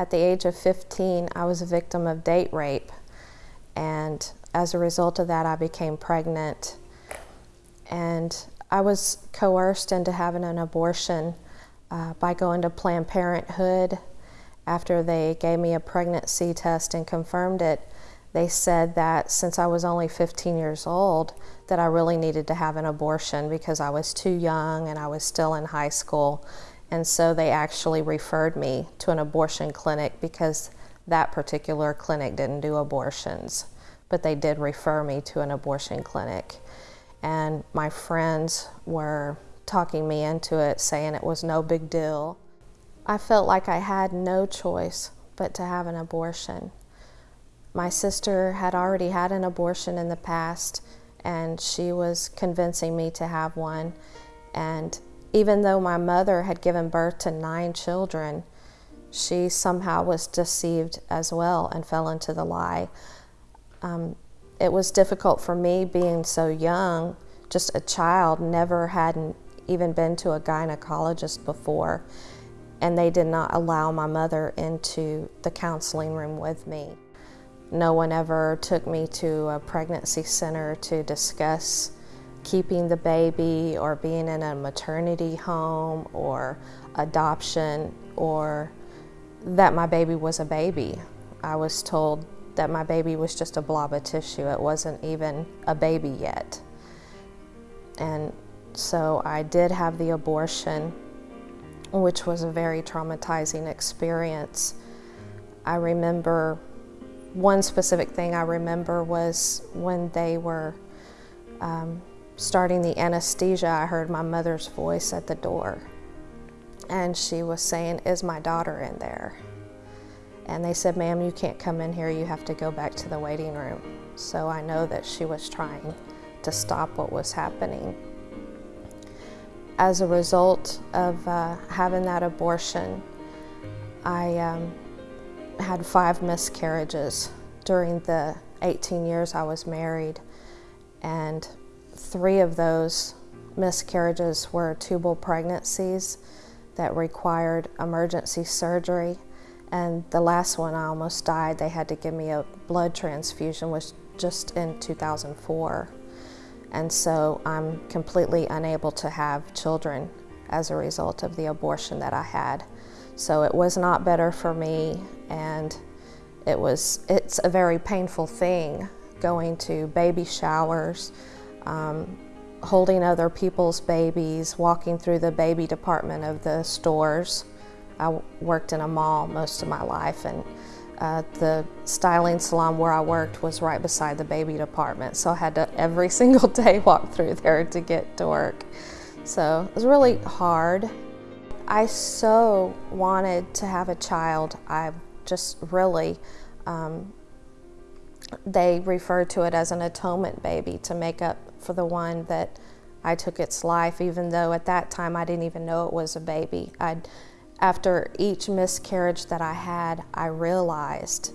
At the age of 15, I was a victim of date rape, and as a result of that, I became pregnant. And I was coerced into having an abortion uh, by going to Planned Parenthood. After they gave me a pregnancy test and confirmed it, they said that since I was only 15 years old, that I really needed to have an abortion because I was too young and I was still in high school. And so they actually referred me to an abortion clinic because that particular clinic didn't do abortions, but they did refer me to an abortion clinic. And my friends were talking me into it, saying it was no big deal. I felt like I had no choice but to have an abortion. My sister had already had an abortion in the past, and she was convincing me to have one. And even though my mother had given birth to nine children, she somehow was deceived as well and fell into the lie. Um, it was difficult for me being so young, just a child, never hadn't even been to a gynecologist before, and they did not allow my mother into the counseling room with me. No one ever took me to a pregnancy center to discuss keeping the baby or being in a maternity home or adoption or that my baby was a baby. I was told that my baby was just a blob of tissue. It wasn't even a baby yet. And so I did have the abortion, which was a very traumatizing experience. I remember one specific thing I remember was when they were um, starting the anesthesia, I heard my mother's voice at the door. And she was saying, Is my daughter in there? And they said, Ma'am, you can't come in here. You have to go back to the waiting room. So I know that she was trying to stop what was happening. As a result of uh, having that abortion, I um, had five miscarriages during the 18 years I was married, and three of those miscarriages were tubal pregnancies that required emergency surgery. And the last one, I almost died. They had to give me a blood transfusion, which just in 2004. And so I'm completely unable to have children as a result of the abortion that I had. So it was not better for me, and it was, it's a very painful thing going to baby showers, um, holding other people's babies, walking through the baby department of the stores. I worked in a mall most of my life, and uh, the styling salon where I worked was right beside the baby department, so I had to every single day walk through there to get to work. So it was really hard. I so wanted to have a child. I just really, um, they refer to it as an atonement baby to make up for the one that I took its life, even though at that time I didn't even know it was a baby. I'd, after each miscarriage that I had, I realized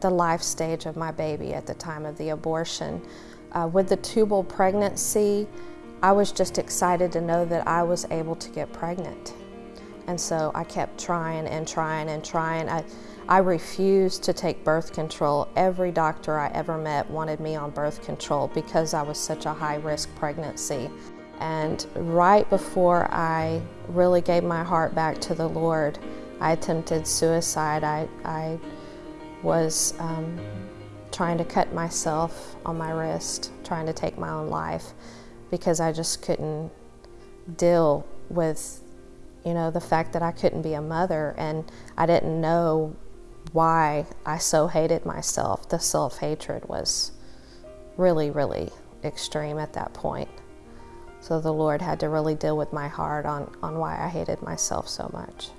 the life stage of my baby at the time of the abortion. Uh, with the tubal pregnancy, I was just excited to know that I was able to get pregnant. And so I kept trying and trying and trying. I, I refused to take birth control. Every doctor I ever met wanted me on birth control because I was such a high risk pregnancy. And right before I really gave my heart back to the Lord, I attempted suicide. I, I was um, trying to cut myself on my wrist, trying to take my own life because I just couldn't deal with you know, the fact that I couldn't be a mother and I didn't know why I so hated myself. The self hatred was really, really extreme at that point. So the Lord had to really deal with my heart on, on why I hated myself so much.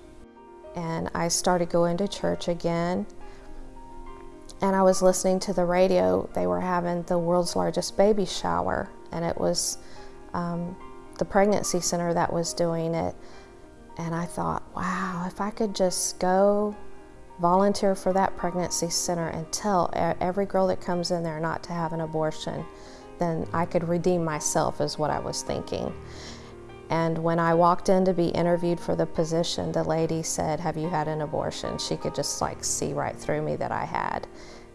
And I started going to church again. And I was listening to the radio. They were having the world's largest baby shower, and it was um, the pregnancy center that was doing it. And I thought, wow, if I could just go volunteer for that pregnancy center and tell every girl that comes in there not to have an abortion, then I could redeem myself, is what I was thinking. And when I walked in to be interviewed for the position, the lady said, Have you had an abortion? She could just like see right through me that I had.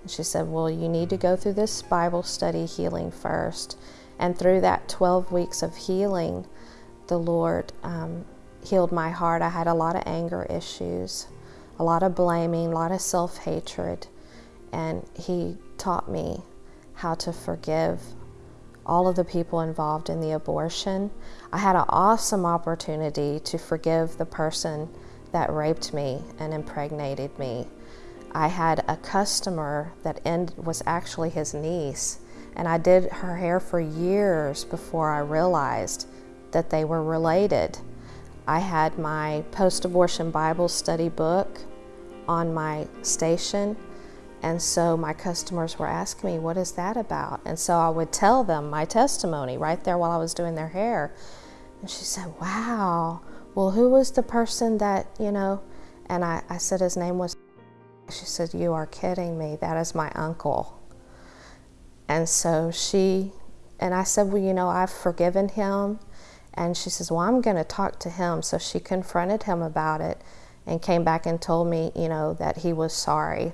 And she said, Well, you need to go through this Bible study healing first. And through that 12 weeks of healing, the Lord um, healed my heart. I had a lot of anger issues, a lot of blaming, a lot of self hatred. And He taught me how to forgive all of the people involved in the abortion. I had an awesome opportunity to forgive the person that raped me and impregnated me. I had a customer that end, was actually his niece, and I did her hair for years before I realized that they were related. I had my post abortion Bible study book on my station and so my customers were asking me, What is that about? And so I would tell them my testimony right there while I was doing their hair. And she said, Wow, well, who was the person that, you know? And I, I said, His name was. She said, You are kidding me. That is my uncle. And so she, and I said, Well, you know, I've forgiven him. And she says, Well, I'm going to talk to him. So she confronted him about it and came back and told me, you know, that he was sorry